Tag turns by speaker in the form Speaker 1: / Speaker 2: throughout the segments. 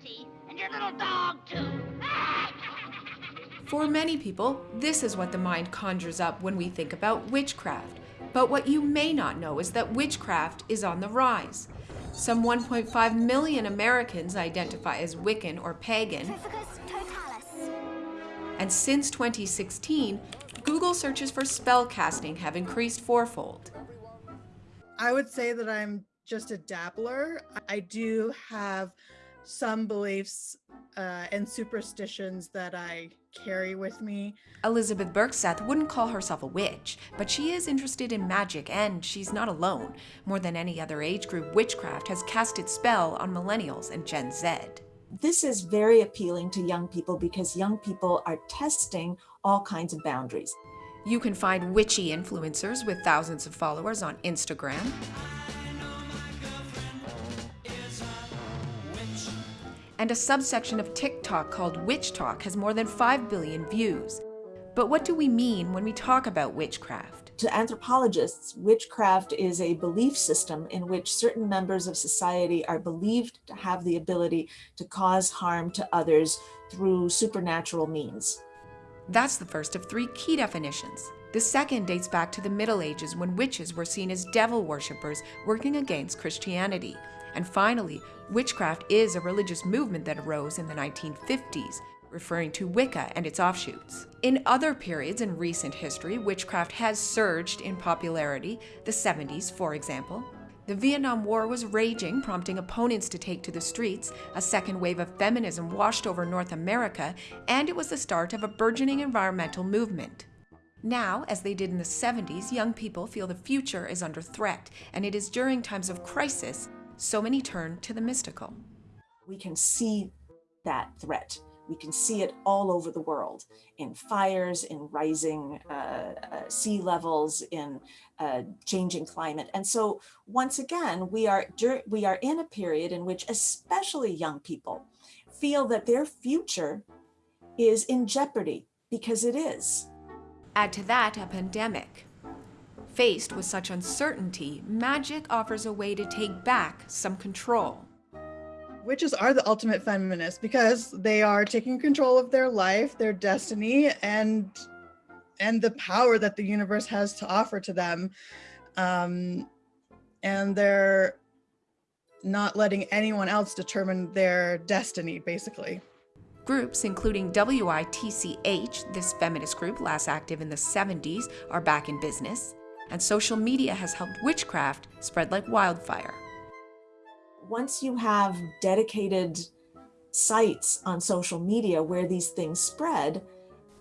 Speaker 1: Bertie, and your little dog, too.
Speaker 2: For many people, this is what the mind conjures up when we think about witchcraft. But what you may not know is that witchcraft is on the rise. Some 1.5 million Americans identify as Wiccan or pagan. And since 2016, Google searches for spell casting have increased fourfold.
Speaker 3: I would say that I'm just a dabbler. I do have some beliefs uh, and superstitions that I carry with me.
Speaker 2: Elizabeth Bergseth wouldn't call herself a witch, but she is interested in magic and she's not alone. More than any other age group, witchcraft has cast its spell on millennials and Gen Z.
Speaker 4: This is very appealing to young people because young people are testing all kinds of boundaries.
Speaker 2: You can find witchy influencers with thousands of followers on Instagram. And a subsection of TikTok called WitchTok has more than 5 billion views. But what do we mean when we talk about witchcraft?
Speaker 4: To anthropologists, witchcraft is a belief system in which certain members of society are believed to have the ability to cause harm to others through supernatural means.
Speaker 2: That's the first of three key definitions. The second dates back to the Middle Ages when witches were seen as devil worshippers working against Christianity. And finally, witchcraft is a religious movement that arose in the 1950s, referring to Wicca and its offshoots. In other periods in recent history, witchcraft has surged in popularity, the 70s, for example. The Vietnam War was raging, prompting opponents to take to the streets. A second wave of feminism washed over North America, and it was the start of a burgeoning environmental movement. Now, as they did in the 70s, young people feel the future is under threat, and it is during times of crisis so many turn to the mystical.
Speaker 4: We can see that threat. We can see it all over the world in fires, in rising uh, uh, sea levels, in uh, changing climate. And so once again, we are, we are in a period in which especially young people feel that their future is in jeopardy because it is.
Speaker 2: Add to that a pandemic. Faced with such uncertainty, magic offers a way to take back some control.
Speaker 3: Witches are the ultimate feminists because they are taking control of their life, their destiny, and and the power that the universe has to offer to them. Um, and they're not letting anyone else determine their destiny, basically.
Speaker 2: Groups including WITCH, this feminist group last active in the 70s, are back in business, and social media has helped witchcraft spread like wildfire.
Speaker 4: Once you have dedicated sites on social media where these things spread,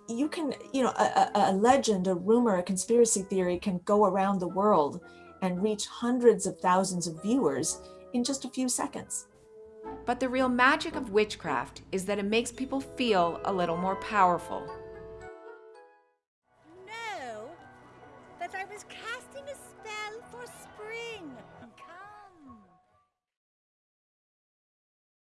Speaker 4: you can, you know, a, a, legend, a rumor, a conspiracy theory can go around the world and reach hundreds of thousands of viewers in just a few seconds.
Speaker 2: But the real magic of witchcraft is that it makes people feel a little more powerful.